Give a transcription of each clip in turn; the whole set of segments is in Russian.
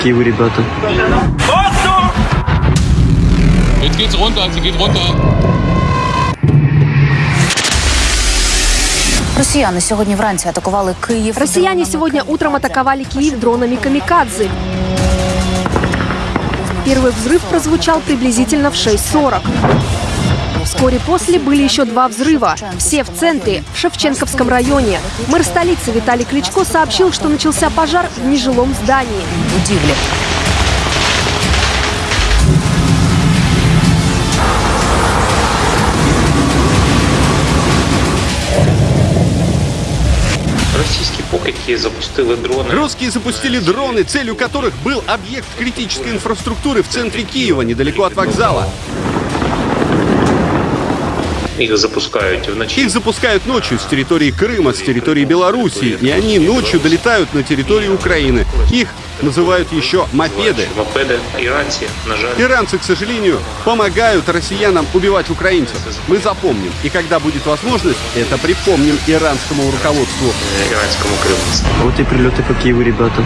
какие вы ребята. Jetzt geht's runter, sie geht runter. Росіяни сьогодні вранці атакували Київ. Россияне дронами сегодня утром атаковали Киев дронами «Камикадзе». Первый взрыв прозвучал приблизительно в 6.40. Вскоре после были еще два взрыва. Все в центре, в Шевченковском районе. Мэр столицы Виталий Кличко сообщил, что начался пожар в нежилом здании. будівлі. Російські покидьки запустили дрони. Русские запустили дроны, целью которых был объект критической инфраструктуры в центре Киева, недалеко от вокзала. Їх запускають вночі. Их запускают ночью с территории Крыма, с территории Белоруссии, и они ночью долетают на территорию Украины. Их называют еще мопеды. Мопеди, іранці, на жаль, Иранцы, к сожалению, помогают россиянам убивать украинцев. Мы запомним, и когда будет возможность, это припомним иранскому руководству. е, іранському керівництву. Вот и прилеты какие вы ребята.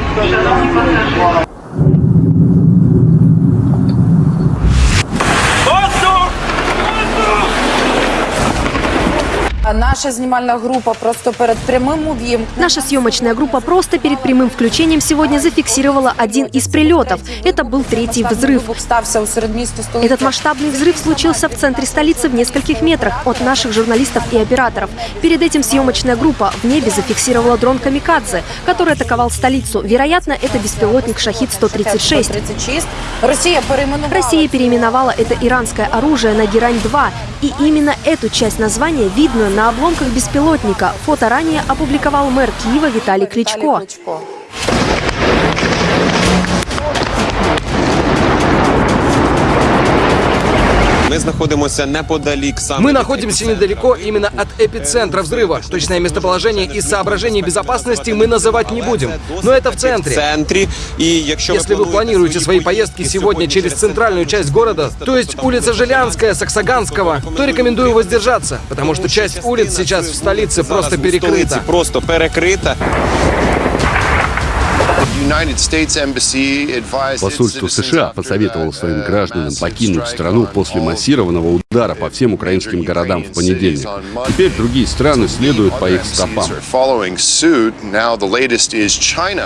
Наша знімальна група просто перед прямим увімкненням. Наша съемочная группа просто перед прямым включением сегодня зафиксировала один из прилетов. Это был третий взрыв. Вибух стався у середмісті столиці. Этот масштабный взрыв случился в центре столицы в нескольких метрах от наших журналистов и операторов. Перед этим съемочная группа в небе зафиксировала дрон «Камикадзе», который атаковал столицу. Вероятно, это беспилотник «Шахид-136». 136. Росія перейменувала. Россия переименовала это иранское оружие на «Герань-2». И именно эту часть названия видно на обломках беспилотника. Фото ранее опубликовал мэр Киева Виталий Кличко. Ми знаходимося неподалік саме. Мы від находимся епіцентру. недалеко именно от эпицентра взрыва. Точное местоположение из соображений безопасности мы называть не будем. Но это в В центре. центрі. І якщо Если вы планируете свои поездки сегодня через центральную часть города, то есть улица Жилянская, Саксаганского, то рекомендую воздержаться, потому что часть улиц сейчас в столице просто перекрыта. просто перекрита. Посольство США посоветовало своим гражданам покинуть страну после массированного удара по всем украинским городам в понедельник. Теперь другие страны следуют по их стопам.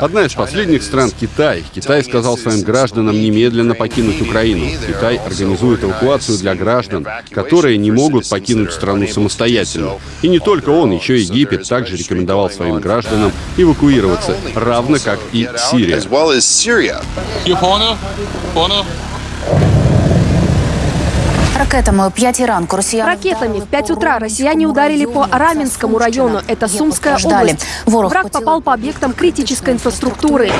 Одна из последних стран — Китай. Китай сказал своим гражданам немедленно покинуть Украину. Китай организует эвакуацию для граждан, которые не могут покинуть страну самостоятельно. И не только он, еще и Египет также рекомендовал своим гражданам эвакуироваться, равно как и Сирия. Ракетами о 5 ранку росіяни Ракетами в 5 утра россияне ударили по Раменскому району. Это Сумская область. Враг попал по объектам критической инфраструктуры.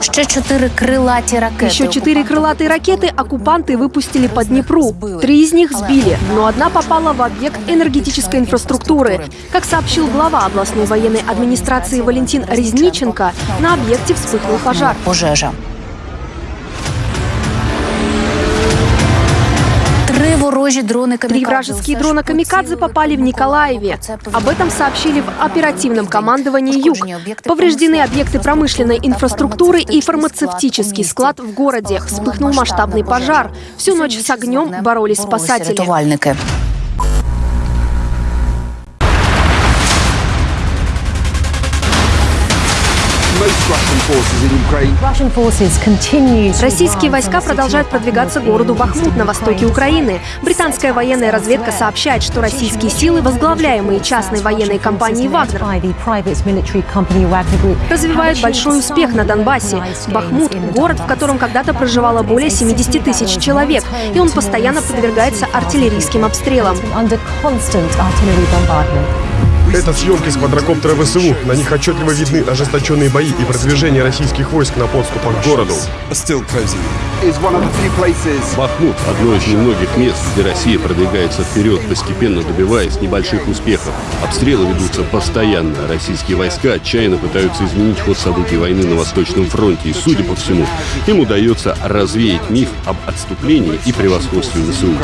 Ще чотири крилаті ракети. Еще четыре крылатые ракеты оккупанты выпустили по Днепру. Три из них сбили, но одна попала в объект энергетической инфраструктуры. Как сообщил глава областной военной администрации Валентин Резниченко, на объекте вспыхнул пожар. Пожежа. Три ворожі дрони Три «Камікадзе» вражеские все ж дрона «Камикадзе» поцілили попали в по Николаеве. Миколаеву. Об этом сообщили в оперативном командовании «Юг». Пошкоджені об'єкти Повреждены промисловості, объекты промышленной та инфраструктуры и фармацевтичний фармацевтический склад в городе. Вспыхнул масштабный пожар. Всю ночь с огнем боролись спасатели. Российские войска продолжают продвигаться к городу Бахмут на востоке Украины. Британская военная разведка сообщает, что российские силы, возглавляемые частной военной компанией «Вагнер», развивают большой успех на Донбассе. Бахмут – город, в котором когда-то проживало более 70 тысяч человек, и он постоянно подвергается артиллерийским обстрелам. Это съемки с квадрокоптера ВСУ. На них отчетливо видны ожесточенные бои и продвижение российских войск на подступах к городу. Бахмут – одно из немногих мест, где Россия продвигается вперед, постепенно добиваясь небольших успехов. Обстрелы ведутся постоянно. Российские войска отчаянно пытаются изменить ход событий войны на Восточном фронте. И, судя по всему, им удается развеять миф об отступлении и превосходстве ВСУ.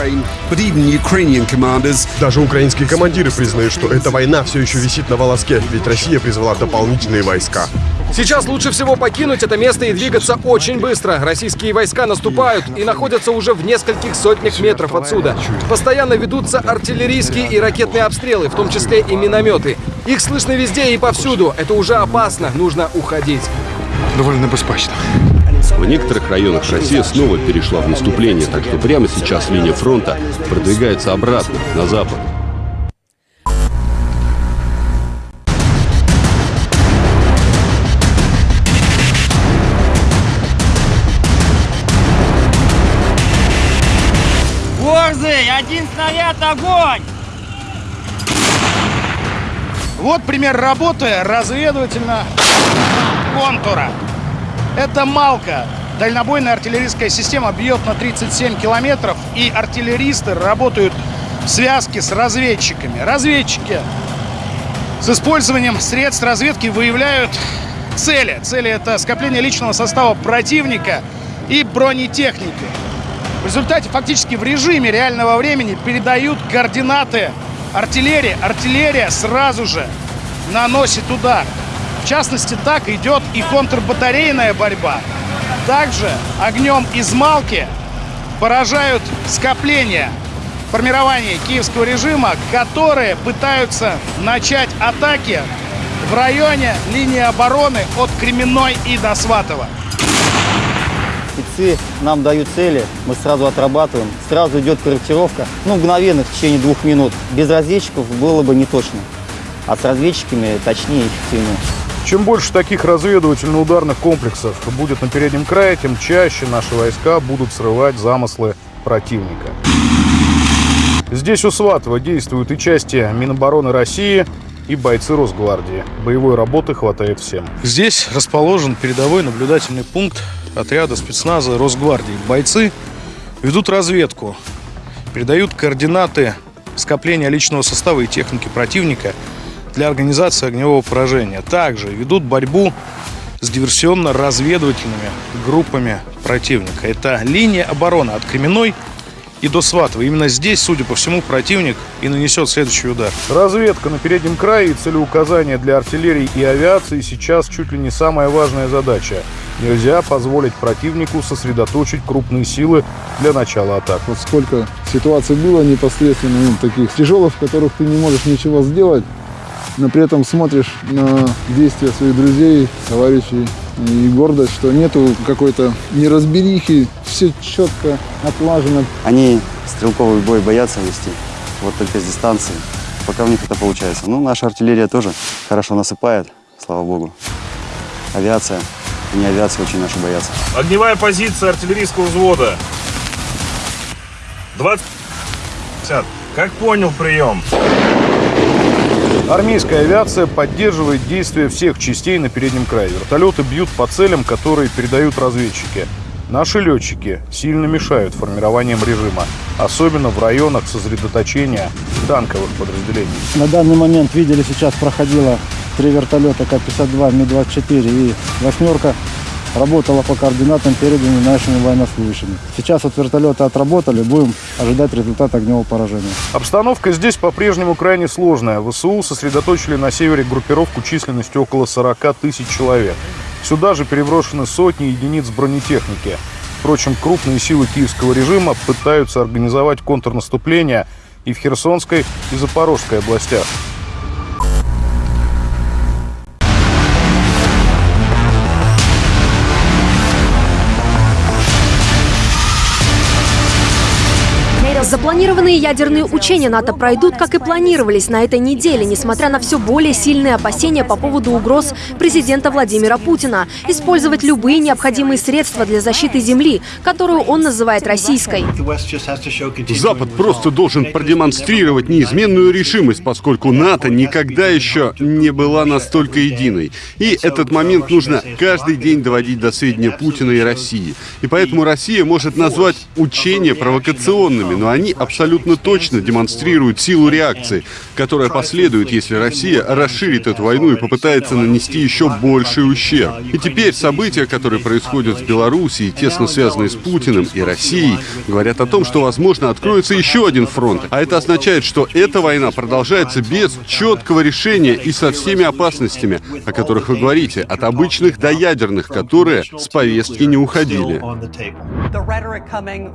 Даже украинские командиры признают, что эта война все все еще висит на волоске, ведь Россия призвала дополнительные войска. Сейчас лучше всего покинуть это место и двигаться очень быстро. Российские войска наступают и находятся уже в нескольких сотнях метров отсюда. Постоянно ведутся артиллерийские и ракетные обстрелы, в том числе и минометы. Их слышно везде и повсюду. Это уже опасно, нужно уходить. Довольно беспечно. В некоторых районах Россия снова перешла в наступление, так что прямо сейчас линия фронта продвигается обратно, на запад. Борзый, один снаряд, огонь! Вот пример работы разведывательно контура. Это «Малка». Дальнобойная артиллерийская система бьет на 37 километров, и артиллеристы работают в связке с разведчиками. Разведчики с использованием средств разведки выявляют цели. Цели — это скопление личного состава противника и бронетехники. В результате фактически в режиме реального времени передают координаты артиллерии. Артиллерия сразу же наносит удар. В частности, так идет и контрбатарейная борьба. Также огнем из Малки поражают скопления формирования киевского режима, которые пытаются начать атаки в районе линии обороны от Кременной и до Сватова. Спецы нам дают цели, мы сразу отрабатываем, сразу идет корректировка, ну, мгновенно, в течение двух минут. Без разведчиков было бы не точно, а с разведчиками точнее и эффективнее. Чем больше таких разведывательно-ударных комплексов будет на переднем крае, тем чаще наши войска будут срывать замыслы противника. Здесь у Сватова действуют и части Минобороны России, и бойцы Росгвардии. Боевой работы хватает всем. Здесь расположен передовой наблюдательный пункт отряда спецназа Росгвардии. Бойцы ведут разведку, передают координаты скопления личного состава и техники противника для организации огневого поражения. Также ведут борьбу с диверсионно-разведывательными группами противника. Это линия обороны от Кременной и до Сватова. Именно здесь, судя по всему, противник и нанесет следующий удар. Разведка на переднем крае и целеуказания для артиллерии и авиации сейчас чуть ли не самая важная задача. Нельзя позволить противнику сосредоточить крупные силы для начала атак. Вот сколько ситуаций было непосредственно ну, таких тяжелых, в которых ты не можешь ничего сделать, но при этом смотришь на действия своих друзей, товарищей, и гордость, что нету какой-то неразберихи, все четко отлажено. Они стрелковый бой боятся вести, вот только с дистанции, пока у них это получается. Ну, наша артиллерия тоже хорошо насыпает, слава богу. Авиация, не авиация очень наши боятся. Огневая позиция артиллерийского взвода. 20. Как понял прием? Армейская авиация поддерживает действия всех частей на переднем крае. Вертолеты бьют по целям, которые передают разведчики. Наши летчики сильно мешают формированием режима, особенно в районах сосредоточения танковых подразделений. На данный момент видели, сейчас проходило три вертолета К-52, Ми-24 и «восьмерка» работала по координатам, переданным нашими военнослужащими. Сейчас вот вертолеты отработали, будем ожидать результат огневого поражения. Обстановка здесь по-прежнему крайне сложная. ВСУ сосредоточили на севере группировку численностью около 40 тысяч человек. Сюда же переброшены сотни единиц бронетехники. Впрочем, крупные силы киевского режима пытаются организовать контрнаступление и в Херсонской, и Запорожской областях. Запланированные ядерные учения НАТО пройдут, как и планировались на этой неделе, несмотря на все более сильные опасения по поводу угроз президента Владимира Путина. Использовать любые необходимые средства для защиты земли, которую он называет российской. Запад просто должен продемонстрировать неизменную решимость, поскольку НАТО никогда еще не была настолько единой. И этот момент нужно каждый день доводить до сведения Путина и России. И поэтому Россия может назвать учения провокационными, но они абсолютно точно демонстрируют силу реакции, которая последует, если Россия расширит эту войну и попытается нанести еще больший ущерб. И теперь события, которые происходят в Беларуси, тесно связанные с Путиным и Россией, говорят о том, что, возможно, откроется еще один фронт. А это означает, что эта война продолжается без четкого решения и со всеми опасностями, о которых вы говорите, от обычных до ядерных, которые с повестки не уходили.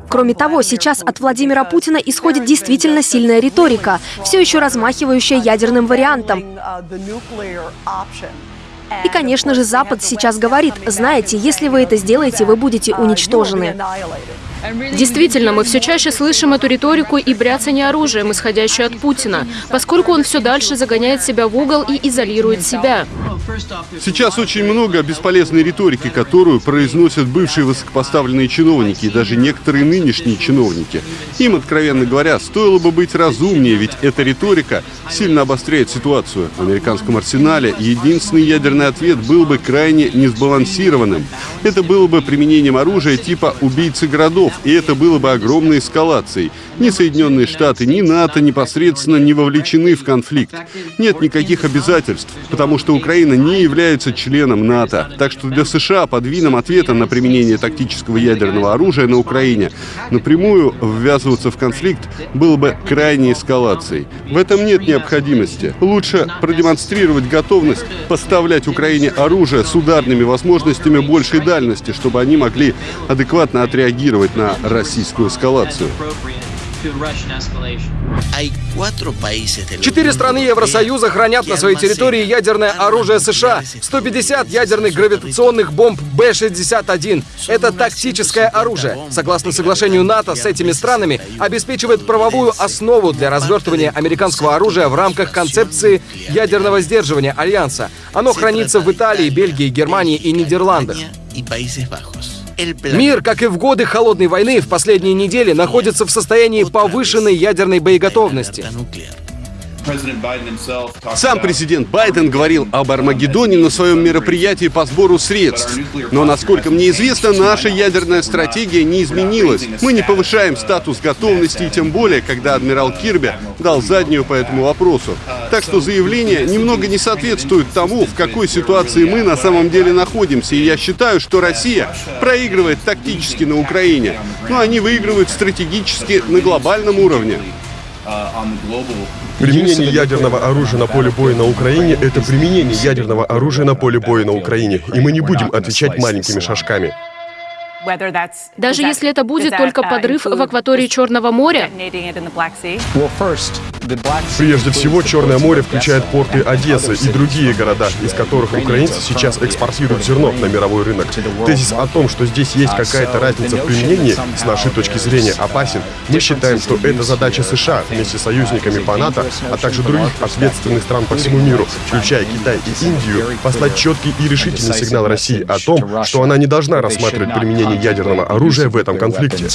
Кроме того, сейчас от Владимира Путина исходит действительно сильная риторика, все еще размахивающая ядерным вариантом. И, конечно же, Запад сейчас говорит, знаете, если вы это сделаете, вы будете уничтожены. Действительно, мы все чаще слышим эту риторику и бряцание оружием, исходящее от Путина, поскольку он все дальше загоняет себя в угол и изолирует себя. Сейчас очень много бесполезной риторики, которую произносят бывшие высокопоставленные чиновники и даже некоторые нынешние чиновники. Им, откровенно говоря, стоило бы быть разумнее, ведь эта риторика сильно обостряет ситуацию. В американском арсенале единственный ядерный ответ был бы крайне несбалансированным. Это было бы применением оружия типа «убийцы городов», и это было бы огромной эскалацией. Ни Соединенные Штаты, ни НАТО непосредственно не вовлечены в конфликт. Нет никаких обязательств, потому что Украина не является членом НАТО. Так что для США подвином ответа на применение тактического ядерного оружия на Украине напрямую ввязываться в конфликт было бы крайней эскалацией. В этом нет необходимости. Лучше продемонстрировать готовность поставлять Украине оружие с ударными возможностями большей дальности, чтобы они могли адекватно отреагировать на российскую эскалацию. Четыре страны Евросоюза хранят на своей территории ядерное оружие США. 150 ядерных гравитационных бомб Б-61. Это тактическое оружие. Согласно соглашению НАТО с этими странами, обеспечивает правовую основу для развертывания американского оружия в рамках концепции ядерного сдерживания Альянса. Оно хранится в Италии, Бельгии, Германии и Нидерландах. Мир, как и в годы Холодной войны, в последние недели находится в состоянии повышенной ядерной боеготовности. Сам президент Байден говорил об Армагеддоне на своем мероприятии по сбору средств. Но, насколько мне известно, наша ядерная стратегия не изменилась. Мы не повышаем статус готовности, и тем более, когда адмирал Кирби дал заднюю по этому вопросу. Так что заявление немного не соответствует тому, в какой ситуации мы на самом деле находимся. И я считаю, что Россия проигрывает тактически на Украине, но они выигрывают стратегически на глобальном уровне. Применение ядерного оружия на поле боя на Украине — это применение ядерного оружия на поле боя на Украине, и мы не будем отвечать маленькими шажками. Даже если это будет только подрыв в акватории Черного моря? Прежде всего, Черное море включает порты Одессы и другие города, из которых украинцы сейчас экспортируют зерно на мировой рынок. Тезис о том, что здесь есть какая-то разница в применении, с нашей точки зрения опасен. Мы считаем, что это задача США вместе с союзниками по НАТО, а также других ответственных стран по всему миру, включая Китай и Индию, послать четкий и решительный сигнал России о том, что она не должна рассматривать применение ядерного оружия в этом конфликте.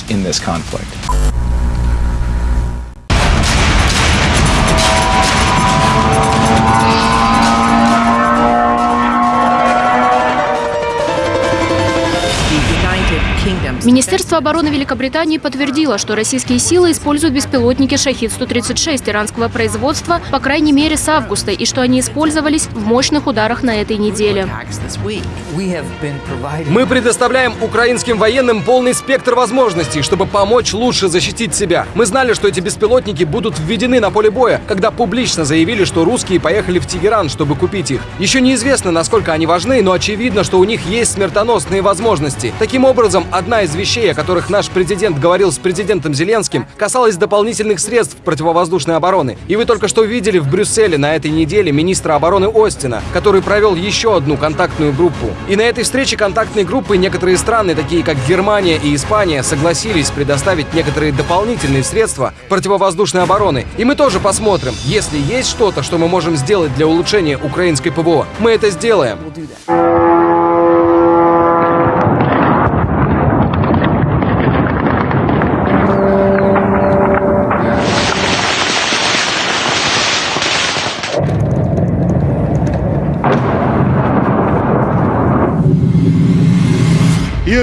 Министерство обороны Великобритании подтвердило, что российские силы используют беспилотники «Шахид-136» иранского производства, по крайней мере, с августа, и что они использовались в мощных ударах на этой неделе. Мы предоставляем украинским военным полный спектр возможностей, чтобы помочь лучше защитить себя. Мы знали, что эти беспилотники будут введены на поле боя, когда публично заявили, что русские поехали в Тегеран, чтобы купить их. Еще неизвестно, насколько они важны, но очевидно, что у них есть смертоносные возможности. Таким образом, одна из вещей, о которых наш президент говорил с президентом Зеленским, касалась дополнительных средств противовоздушной обороны. И вы только что видели в Брюсселе на этой неделе министра обороны Остина, который провел еще одну контактную группу. И на этой встрече контактной группы некоторые страны, такие как Германия и Испания, согласились предоставить некоторые дополнительные средства противовоздушной обороны. И мы тоже посмотрим, если есть что-то, что мы можем сделать для улучшения украинской ПВО, мы это сделаем.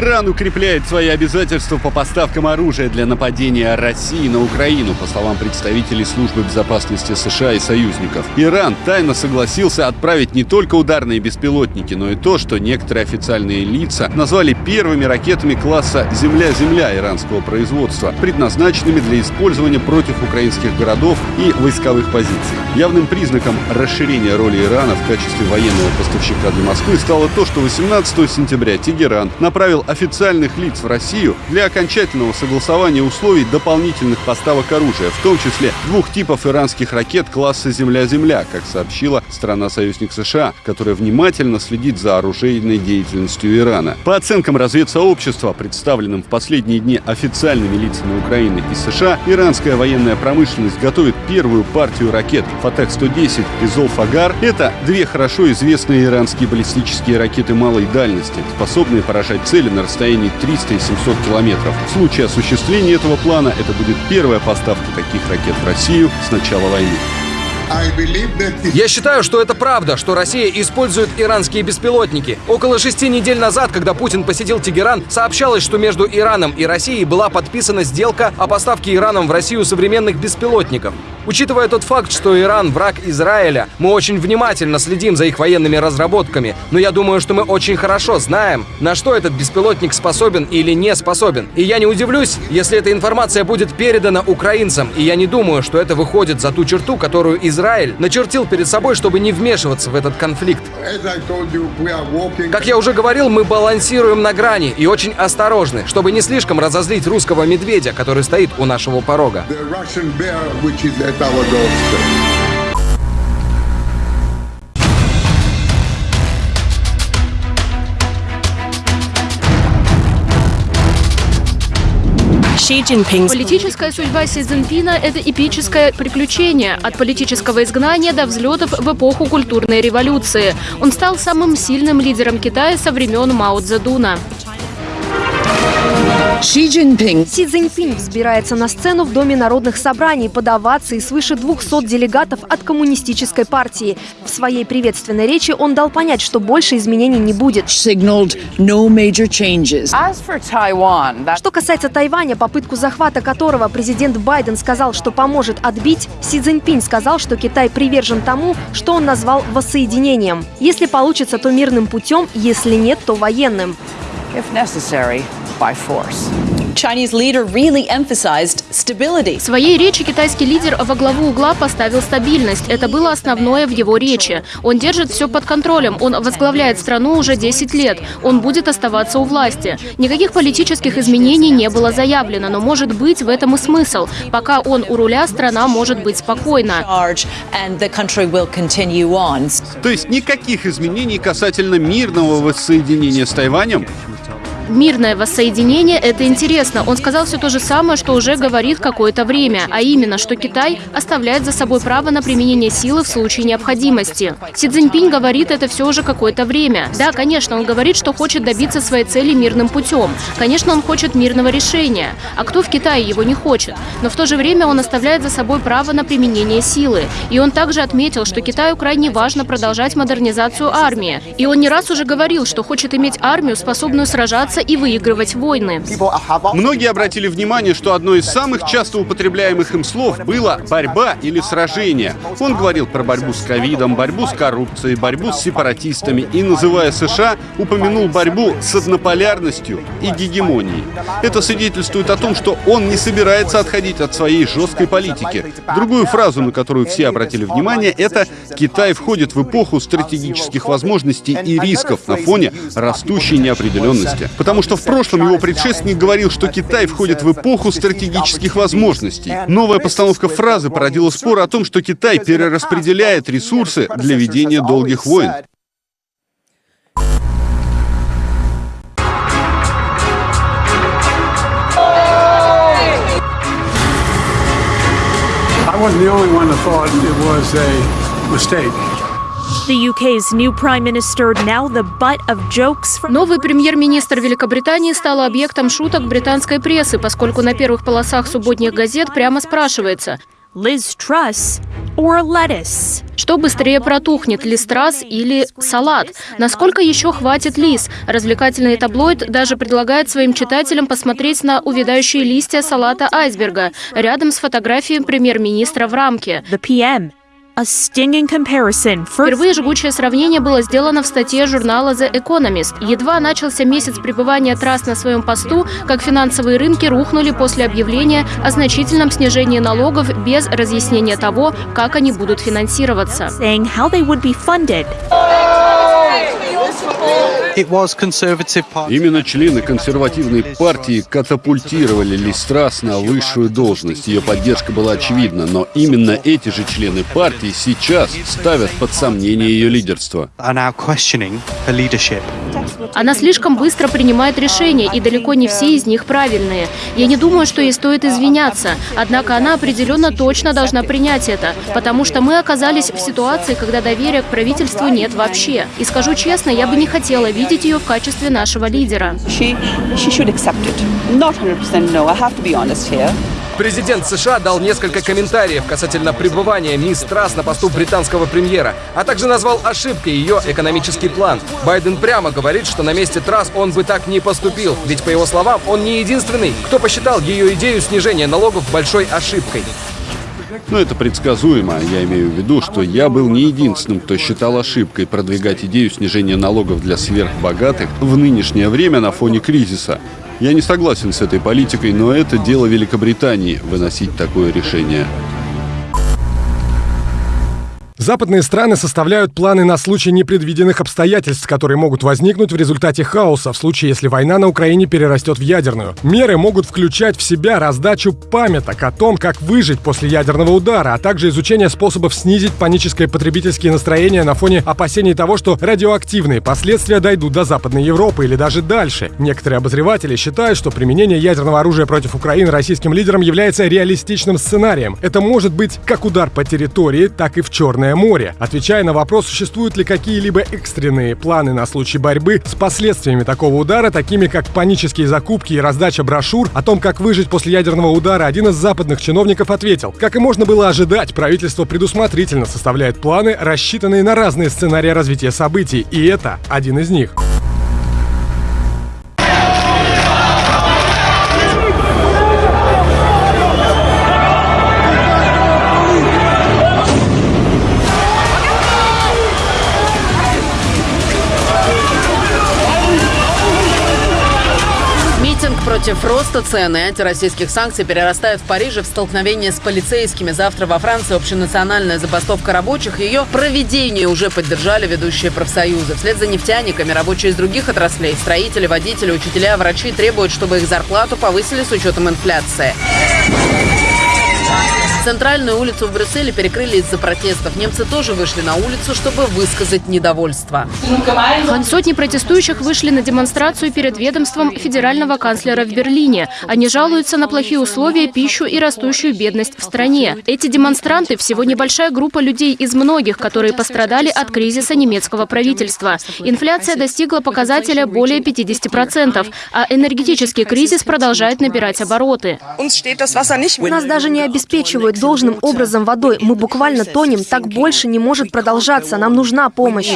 Иран укрепляет свои обязательства по поставкам оружия для нападения России на Украину, по словам представителей Службы безопасности США и союзников. Иран тайно согласился отправить не только ударные беспилотники, но и то, что некоторые официальные лица назвали первыми ракетами класса «Земля-Земля» иранского производства, предназначенными для использования против украинских городов и войсковых позиций. Явным признаком расширения роли Ирана в качестве военного поставщика для Москвы стало то, что 18 сентября Тегеран направил официальных лиц в Россию для окончательного согласования условий дополнительных поставок оружия, в том числе двух типов иранских ракет класса «Земля-Земля», как сообщила страна-союзник США, которая внимательно следит за оружейной деятельностью Ирана. По оценкам разведсообщества, представленным в последние дни официальными лицами Украины и США, иранская военная промышленность готовит первую партию ракет «Фатех-110» и «Золфагар». Это две хорошо известные иранские баллистические ракеты малой дальности, способные поражать цели на расстоянии 300 и 700 километров. В случае осуществления этого плана это будет первая поставка таких ракет в Россию с начала войны. Я считаю, что это правда, что Россия использует иранские беспилотники. Около шести недель назад, когда Путин посетил Тегеран, сообщалось, что между Ираном и Россией была подписана сделка о поставке Ираном в Россию современных беспилотников. Учитывая тот факт, что Иран – враг Израиля, мы очень внимательно следим за их военными разработками, но я думаю, что мы очень хорошо знаем, на что этот беспилотник способен или не способен. И я не удивлюсь, если эта информация будет передана украинцам, и я не думаю, что это выходит за ту черту, которую Израиль начертил перед собой, чтобы не вмешиваться в этот конфликт. Как я уже говорил, мы балансируем на грани и очень осторожны, чтобы не слишком разозлить русского медведя, который стоит у нашего порога. Политическая судьба Си Цзиньпина – это эпическое приключение от политического изгнания до взлетов в эпоху культурной революции. Он стал самым сильным лидером Китая со времен Мао Цзэдуна. Си Цзиньпин. Си Цзиньпин взбирается на сцену в Доме народных собраний под овации свыше 200 делегатов от коммунистической партии. В своей приветственной речи он дал понять, что больше изменений не будет. Что касается Тайваня, попытку захвата которого президент Байден сказал, что поможет отбить, Си Цзиньпин сказал, что Китай привержен тому, что он назвал воссоединением. Если получится, то мирным путем, если нет, то военным. If necessary, by force. Chinese leader really emphasized stability. В своей речи китайский лидер во главу угла поставил стабильность. Это было основное в его речи. Он держит все под контролем. Он возглавляет страну уже 10 лет. Он будет оставаться у власти. Никаких политических изменений не было заявлено, но может быть в этом и смысл. Пока он у руля, страна может быть спокойна. То есть никаких изменений касательно мирного воссоединения с Тайванем? Мирное воссоединение – это интересно. Он сказал все то же самое, что уже говорит какое-то время, а именно, что Китай оставляет за собой право на применение силы в случае необходимости. Си Цзиньпинь говорит это все уже какое-то время. Да, конечно, он говорит, что хочет добиться своей цели мирным путем. Конечно, он хочет мирного решения. А кто в Китае его не хочет? Но в то же время он оставляет за собой право на применение силы. И он также отметил, что Китаю крайне важно продолжать модернизацию армии. И он не раз уже говорил, что хочет иметь армию, способную сражаться и выигрывать войны. Многие обратили внимание, что одно из самых часто употребляемых им слов было «борьба» или «сражение». Он говорил про борьбу с ковидом, борьбу с коррупцией, борьбу с сепаратистами и, называя США, упомянул борьбу с однополярностью и гегемонией. Это свидетельствует о том, что он не собирается отходить от своей жесткой политики. Другую фразу, на которую все обратили внимание, это «Китай входит в эпоху стратегических возможностей и рисков на фоне растущей неопределенности». Потому что в прошлом его предшественник говорил, что Китай входит в эпоху стратегических возможностей. Новая постановка фразы породила спор о том, что Китай перераспределяет ресурсы для ведения долгих войн. I wasn't the only one that thought it was a mistake. Новый премьер-министр Великобритании стал объектом шуток британской прессы, поскольку на первых полосах субботних газет прямо спрашивается, Liz Truss or lettuce? Что быстрее протухнет, листрас или салат? Насколько еще хватит лис? Развлекательный таблоид даже предлагает своим читателям посмотреть на увядающие листья салата айсберга рядом с фотографией премьер-министра в рамке. The PM. A stinging comparison. Впервые жгучее сравнение было сделано в статье журнала The Economist. Едва начался месяц пребывания трасс на своем посту, как финансовые рынки рухнули после объявления о значительном снижении налогов без разъяснения того, как они будут финансироваться. Именно члены консервативной партии катапультировали Листрас на высшую должность. Ее поддержка была очевидна, но именно эти же члены партии сейчас ставят под сомнение ее лидерство. Она слишком быстро принимает решения, и далеко не все из них правильные. Я не думаю, что ей стоит извиняться, однако она определенно точно должна принять это, потому что мы оказались в ситуации, когда доверия к правительству нет вообще. И скажу честно, я бы не хотела видеть ее в качестве нашего лидера. Президент США дал несколько комментариев касательно пребывания мисс Трасс на посту британского премьера, а также назвал ошибкой ее экономический план. Байден прямо говорит, что на месте Трасс он бы так не поступил, ведь, по его словам, он не единственный, кто посчитал ее идею снижения налогов большой ошибкой. Но это предсказуемо. Я имею в виду, что я был не единственным, кто считал ошибкой продвигать идею снижения налогов для сверхбогатых в нынешнее время на фоне кризиса. Я не согласен с этой политикой, но это дело Великобритании выносить такое решение. Западные страны составляют планы на случай непредвиденных обстоятельств, которые могут возникнуть в результате хаоса, в случае, если война на Украине перерастет в ядерную. Меры могут включать в себя раздачу памяток о том, как выжить после ядерного удара, а также изучение способов снизить паническое потребительские настроения на фоне опасений того, что радиоактивные последствия дойдут до Западной Европы или даже дальше. Некоторые обозреватели считают, что применение ядерного оружия против Украины российским лидером является реалистичным сценарием. Это может быть как удар по территории, так и в Черное море. Отвечая на вопрос, существуют ли какие-либо экстренные планы на случай борьбы с последствиями такого удара, такими как панические закупки и раздача брошюр о том, как выжить после ядерного удара, один из западных чиновников ответил, как и можно было ожидать, правительство предусмотрительно составляет планы, рассчитанные на разные сценарии развития событий, и это один из них. Против роста цен и антироссийских санкций перерастает в Париже в столкновение с полицейскими. Завтра во Франции общенациональная забастовка рабочих. Ее проведение уже поддержали ведущие профсоюзы. Вслед за нефтяниками рабочие из других отраслей, строители, водители, учителя, врачи требуют, чтобы их зарплату повысили с учетом инфляции. Центральную улицу в Брюсселе перекрыли из-за протестов. Немцы тоже вышли на улицу, чтобы высказать недовольство. Сотни протестующих вышли на демонстрацию перед ведомством федерального канцлера в Берлине. Они жалуются на плохие условия, пищу и растущую бедность в стране. Эти демонстранты – всего небольшая группа людей из многих, которые пострадали от кризиса немецкого правительства. Инфляция достигла показателя более 50%, а энергетический кризис продолжает набирать обороты. Нас даже не обеспечивают должным образом водой. Мы буквально тонем. Так больше не может продолжаться. Нам нужна помощь.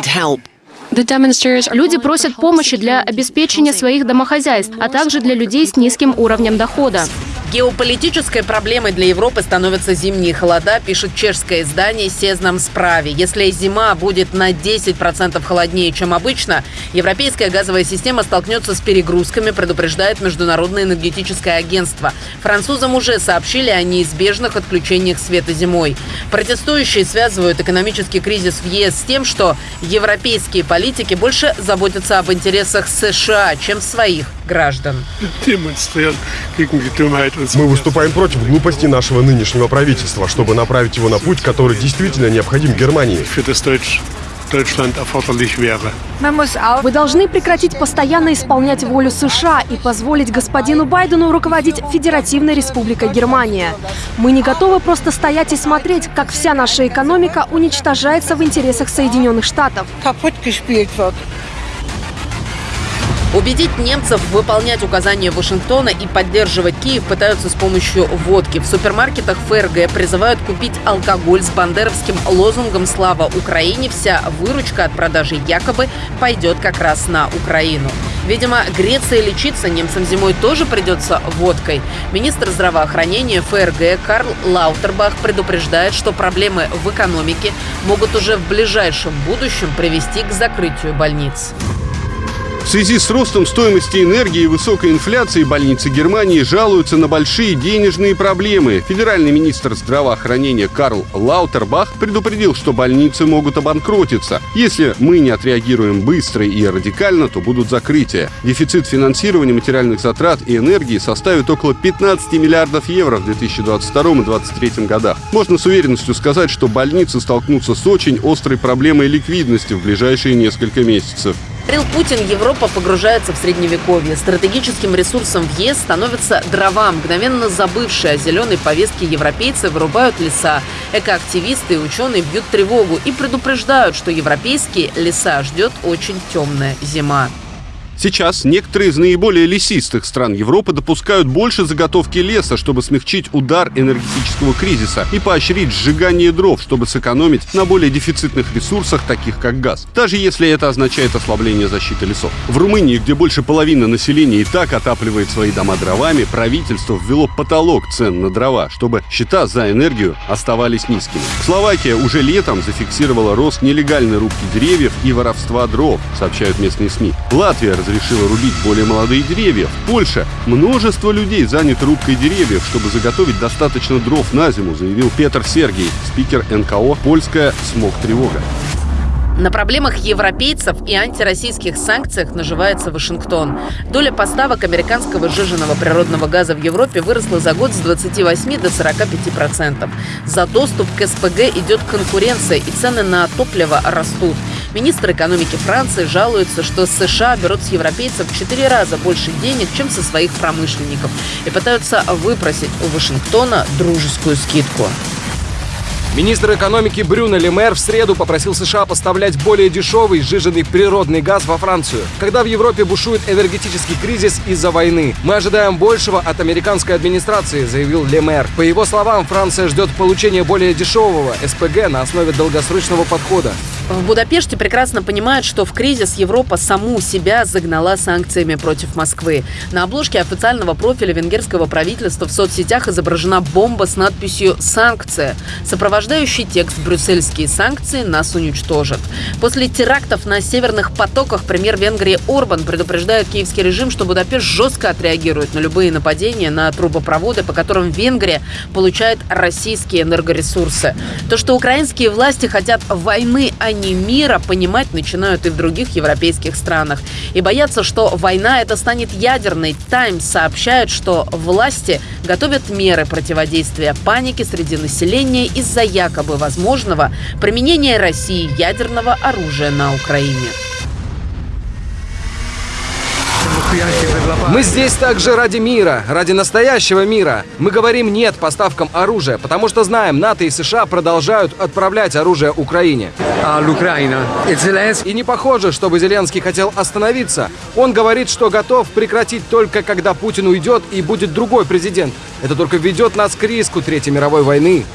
Люди просят помощи для обеспечения своих домохозяйств, а также для людей с низким уровнем дохода. Геополитической проблемой для Европы становятся зимние холода, пишет чешское издание «Сезнам справе». Если зима будет на 10% холоднее, чем обычно, европейская газовая система столкнется с перегрузками, предупреждает Международное энергетическое агентство. Французам уже сообщили о неизбежных отключениях света зимой. Протестующие связывают экономический кризис в ЕС с тем, что европейские политики больше заботятся об интересах США, чем своих граждан. Мы выступаем против глупости нашего нынешнего правительства, чтобы направить его на путь, который действительно необходим Германии. Вы должны прекратить постоянно исполнять волю США и позволить господину Байдену руководить Федеративной Республикой Германия. Мы не готовы просто стоять и смотреть, как вся наша экономика уничтожается в интересах Соединенных Штатов. Убедить немцев выполнять указания Вашингтона и поддерживать Киев пытаются с помощью водки. В супермаркетах ФРГ призывают купить алкоголь с бандеровским лозунгом «Слава Украине». Вся выручка от продажи якобы пойдет как раз на Украину. Видимо, греться и лечиться немцам зимой тоже придется водкой. Министр здравоохранения ФРГ Карл Лаутербах предупреждает, что проблемы в экономике могут уже в ближайшем будущем привести к закрытию больниц. В связи с ростом стоимости энергии и высокой инфляцией больницы Германии жалуются на большие денежные проблемы. Федеральный министр здравоохранения Карл Лаутербах предупредил, что больницы могут обанкротиться. Если мы не отреагируем быстро и радикально, то будут закрытия. Дефицит финансирования материальных затрат и энергии составит около 15 миллиардов евро в 2022 и 2023 годах. Можно с уверенностью сказать, что больницы столкнутся с очень острой проблемой ликвидности в ближайшие несколько месяцев. Говорил Путин, Европа погружается в средневековье. Стратегическим ресурсом в ЕС становятся дрова. Мгновенно забывшие о зеленой повестке европейцы вырубают леса. Экоактивисты и ученые бьют тревогу и предупреждают, что европейские леса ждет очень темная зима. Сейчас некоторые из наиболее лесистых стран Европы допускают больше заготовки леса, чтобы смягчить удар энергетического кризиса и поощрить сжигание дров, чтобы сэкономить на более дефицитных ресурсах, таких как газ. Даже если это означает ослабление защиты лесов. В Румынии, где больше половины населения и так отапливает свои дома дровами, правительство ввело потолок цен на дрова, чтобы счета за энергию оставались низкими. Словакия уже летом зафиксировала рост нелегальной рубки деревьев и воровства дров, сообщают местные СМИ. Латвия разрешила рубить более молодые деревья. В Польше множество людей заняты рубкой деревьев, чтобы заготовить достаточно дров на зиму, заявил Петр Сергей, спикер НКО «Польская смог-тревога». На проблемах европейцев и антироссийских санкциях наживается Вашингтон. Доля поставок американского сжиженного природного газа в Европе выросла за год с 28 до 45 процентов. За доступ к СПГ идет конкуренция, и цены на топливо растут. Министр экономики Франции жалуется, что США берут с европейцев в 4 раза больше денег, чем со своих промышленников, и пытаются выпросить у Вашингтона дружескую скидку. Министр экономики Брюно Лемер в среду попросил США поставлять более дешевый сжиженный природный газ во Францию. Когда в Европе бушует энергетический кризис из-за войны, мы ожидаем большего от американской администрации, заявил Лемер. По его словам, Франция ждет получения более дешевого СПГ на основе долгосрочного подхода. В Будапеште прекрасно понимают, что в кризис Европа саму себя загнала санкциями против Москвы. На обложке официального профиля венгерского правительства в соцсетях изображена бомба с надписью «Санкция». Сопровождающий текст «Брюссельские санкции нас уничтожат». После терактов на северных потоках премьер Венгрии Орбан предупреждает киевский режим, что Будапешт жестко отреагирует на любые нападения на трубопроводы, по которым Венгрия получает российские энергоресурсы. То, что украинские власти хотят войны, а не мира понимать начинают и в других европейских странах. И боятся, что война это станет ядерной. Таймс сообщает, что власти готовят меры противодействия панике среди населения из-за якобы возможного применения России ядерного оружия на Украине. Мы здесь также ради мира, ради настоящего мира. Мы говорим «нет» поставкам оружия, потому что знаем, НАТО и США продолжают отправлять оружие Украине. И не похоже, чтобы Зеленский хотел остановиться. Он говорит, что готов прекратить только когда Путин уйдет и будет другой президент. Это только ведет нас к риску Третьей мировой войны.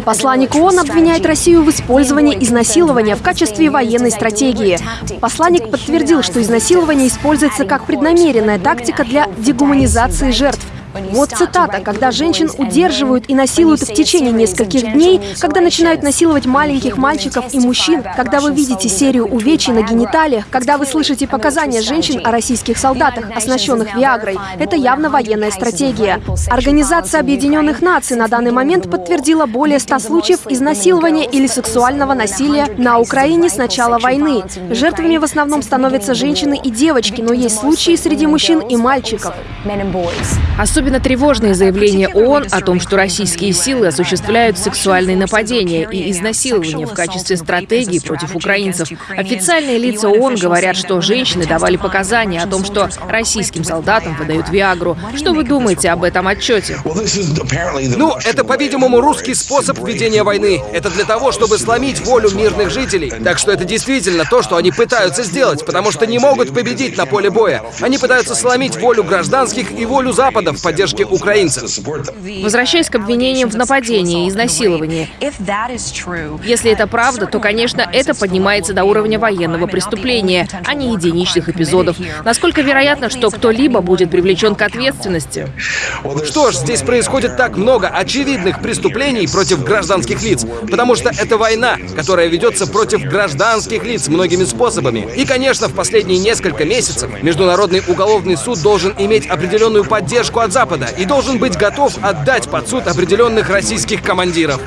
Посланник ООН обвиняет Россию в использовании изнасилования в качестве военной стратегии. Посланник подтвердил, что изнасилование используется как преднамеренная тактика для дегуманизации жертв. Вот цитата. «Когда женщин удерживают и насилуют в течение нескольких дней, когда начинают насиловать маленьких мальчиков и мужчин, когда вы видите серию увечий на гениталиях, когда вы слышите показания женщин о российских солдатах, оснащенных Виагрой, это явно военная стратегия». Организация Объединенных Наций на данный момент подтвердила более 100 случаев изнасилования или сексуального насилия на Украине с начала войны. Жертвами в основном становятся женщины и девочки, но есть случаи среди мужчин и мальчиков. Особенно Особенно тревожные заявления ООН о том, что российские силы осуществляют сексуальные нападения и изнасилования в качестве стратегии против украинцев. Официальные лица ООН говорят, что женщины давали показания о том, что российским солдатам выдают Виагру. Что вы думаете об этом отчете? Ну, это, по-видимому, русский способ ведения войны. Это для того, чтобы сломить волю мирных жителей. Так что это действительно то, что они пытаются сделать, потому что не могут победить на поле боя. Они пытаются сломить волю гражданских и волю Запада в поддержке украинцев. Возвращаясь к обвинениям в нападении и изнасиловании. Если это правда, то, конечно, это поднимается до уровня военного преступления, а не единичных эпизодов. Насколько вероятно, что кто-либо будет привлечен к ответственности? Что ж, здесь происходит так много очевидных преступлений против гражданских лиц, потому что это война, которая ведется против гражданских лиц многими способами. И, конечно, в последние несколько месяцев Международный уголовный суд должен иметь определенную поддержку от Запада и должен быть готов отдать под суд определенных российских командиров.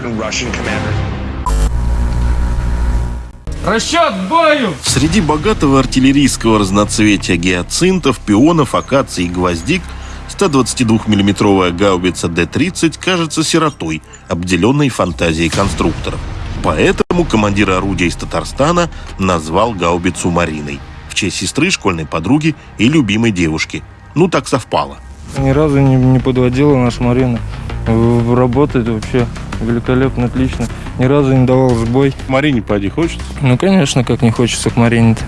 Расчет бою! Среди богатого артиллерийского разноцветия гиацинтов, пионов, акаций и гвоздик 122-миллиметровая гаубица Д-30 кажется сиротой, обделенной фантазией конструкторов. Поэтому командир орудия из Татарстана назвал гаубицу Мариной в честь сестры, школьной подруги и любимой девушки. Ну, так совпало. Ни разу не, не подводила наша Марина. Работает вообще великолепно, отлично. Ни разу не давал сбой. Марине поди хочется? Ну, конечно, как не хочется к Марине-то.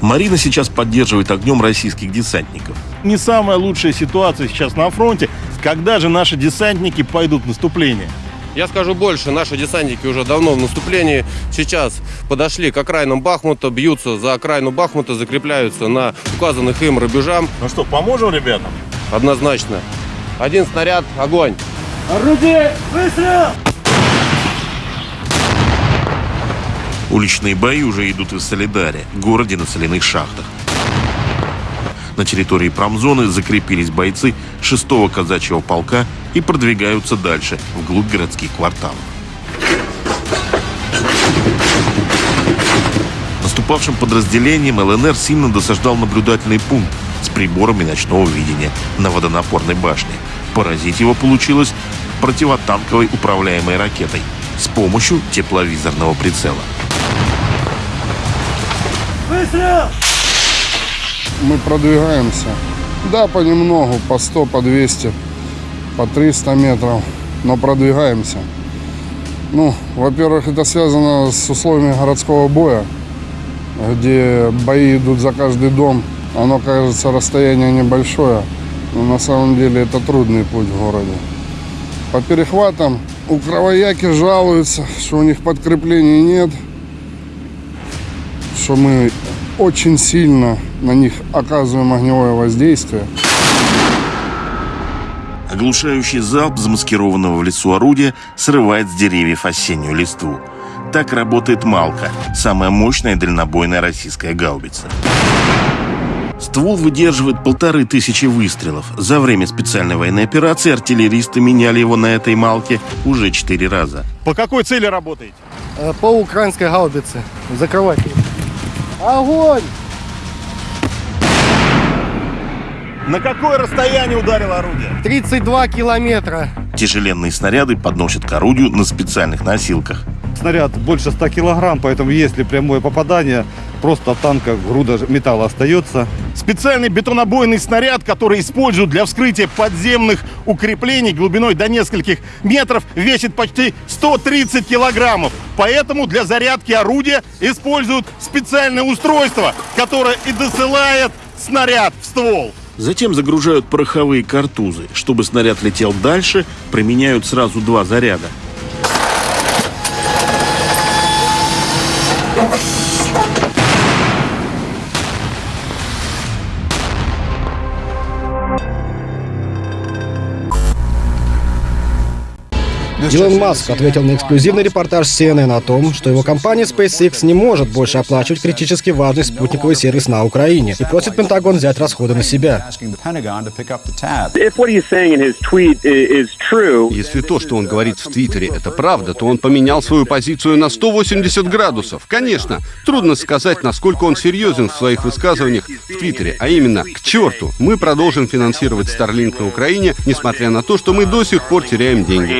Марина сейчас поддерживает огнем российских десантников. Не самая лучшая ситуация сейчас на фронте. Когда же наши десантники пойдут в наступление? Я скажу больше, наши десантники уже давно в наступлении. Сейчас подошли к окраинам Бахмута, бьются за окраину Бахмута, закрепляются на указанных им рубежам. Ну что, поможем ребятам? Однозначно. Один снаряд, огонь. Орудие, выстрел! Уличные бои уже идут в Солидаре, городе на соляных шахтах. На территории промзоны закрепились бойцы 6-го казачьего полка и продвигаются дальше, вглубь городских кварталов. Наступавшим подразделением ЛНР сильно досаждал наблюдательный пункт приборами ночного видения на водонапорной башне. Поразить его получилось противотанковой управляемой ракетой с помощью тепловизорного прицела. Выстрел! Мы продвигаемся. Да, понемногу, по 100, по 200, по 300 метров, но продвигаемся. Ну, во-первых, это связано с условиями городского боя, где бои идут за каждый дом. Оно кажется расстояние небольшое, но на самом деле это трудный путь в городе. По перехватам у кровояки жалуются, что у них подкреплений нет, что мы очень сильно на них оказываем огневое воздействие. Оглушающий залп замаскированного в лесу орудия срывает с деревьев осеннюю листву. Так работает «Малка» — самая мощная дальнобойная российская гаубица. Ствол выдерживает полторы тысячи выстрелов. За время специальной военной операции артиллеристы меняли его на этой «Малке» уже четыре раза. По какой цели работаете? По украинской гаубице. Закрывать ее. Огонь! На какое расстояние ударило орудие? 32 километра. Тяжеленные снаряды подносят к орудию на специальных носилках. Снаряд больше 100 килограмм, поэтому если прямое попадание, просто от танка груда металла остается. Специальный бетонобойный снаряд, который используют для вскрытия подземных укреплений глубиной до нескольких метров, весит почти 130 килограммов. Поэтому для зарядки орудия используют специальное устройство, которое и досылает снаряд в ствол. Затем загружают пороховые картузы. Чтобы снаряд летел дальше, применяют сразу два заряда. Илон Маск ответил на эксклюзивный репортаж CNN о том, что его компания SpaceX не может больше оплачивать критически важный спутниковый сервис на Украине и просит Пентагон взять расходы на себя. Если то, что он говорит в Твиттере, это правда, то он поменял свою позицию на 180 градусов. Конечно, трудно сказать, насколько он серьезен в своих высказываниях в Твиттере, а именно, к черту, мы продолжим финансировать Starlink на Украине, несмотря на то, что мы до сих пор теряем деньги.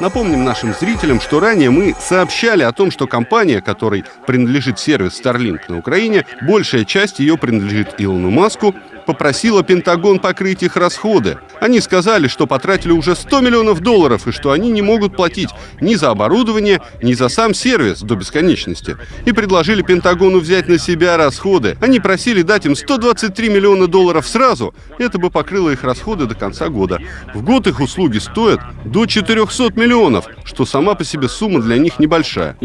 Напомним нашим зрителям, что ранее мы сообщали о том, что компания, которой принадлежит сервис Starlink на Украине, большая часть ее принадлежит Илону Маску, попросила Пентагон покрыть их расходы. Они сказали, что потратили уже 100 миллионов долларов и что они не могут платить ни за оборудование, ни за сам сервис до бесконечности. И предложили Пентагону взять на себя расходы. Они просили дать им 123 миллиона долларов сразу. Это бы покрыло их расходы до конца года. В год их услуги стоят до 400 миллионов, что сама по себе сумма для них небольшая.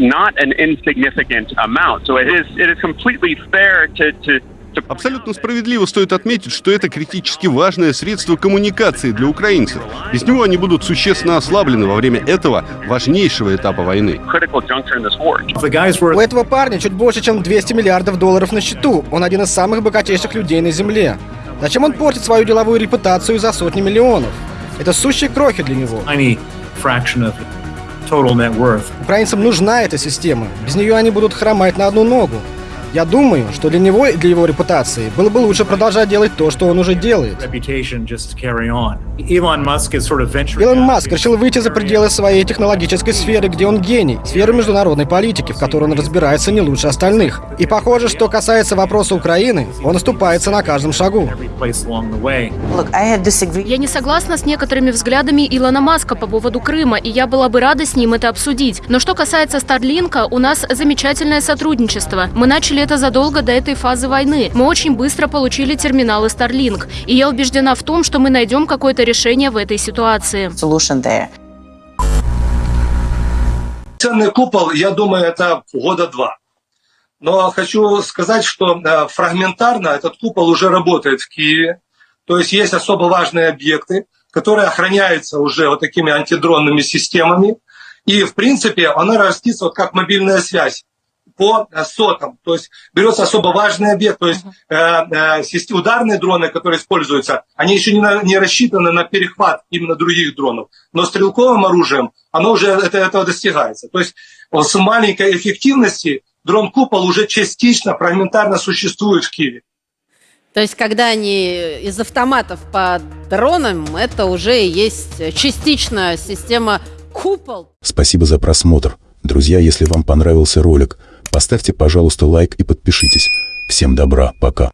Абсолютно справедливо стоит отметить, что это критически важное средство коммуникации для украинцев. Без него они будут существенно ослаблены во время этого важнейшего этапа войны. У этого парня чуть больше, чем 200 миллиардов долларов на счету. Он один из самых богатейших людей на Земле. Зачем он портит свою деловую репутацию за сотни миллионов? Это сущие крохи для него. Украинцам нужна эта система. Без нее они будут хромать на одну ногу. Я думаю, что для него и для его репутации было бы лучше продолжать делать то, что он уже делает. Илон Маск решил выйти за пределы своей технологической сферы, где он гений, сферу международной политики, в которой он разбирается не лучше остальных. И похоже, что касается вопроса Украины, он оступается на каждом шагу. Я не согласна с некоторыми взглядами Илона Маска по поводу Крыма, и я была бы рада с ним это обсудить. Но что касается Старлинка, у нас замечательное сотрудничество. Мы начали это задолго до этой фазы войны. Мы очень быстро получили терминалы Starlink. И я убеждена в том, что мы найдем какое-то решение в этой ситуации. Ценный купол, я думаю, это года два. Но хочу сказать, что э, фрагментарно этот купол уже работает в Киеве. То есть есть особо важные объекты, которые охраняются уже вот такими антидронными системами. И, в принципе, она растится вот как мобильная связь по э, сотам. То есть берется особо важный объект, то есть э, э, ударные дроны, которые используются, они еще не, на, не рассчитаны на перехват именно других дронов. Но стрелковым оружием оно уже это, этого достигается. То есть с маленькой эффективности дрон-купол уже частично, фрагментарно существует в Киеве. То есть, когда они из автоматов по дронам, это уже есть частично система купол. Спасибо за просмотр. Друзья, если вам понравился ролик, Поставьте, пожалуйста, лайк и подпишитесь. Всем добра, пока.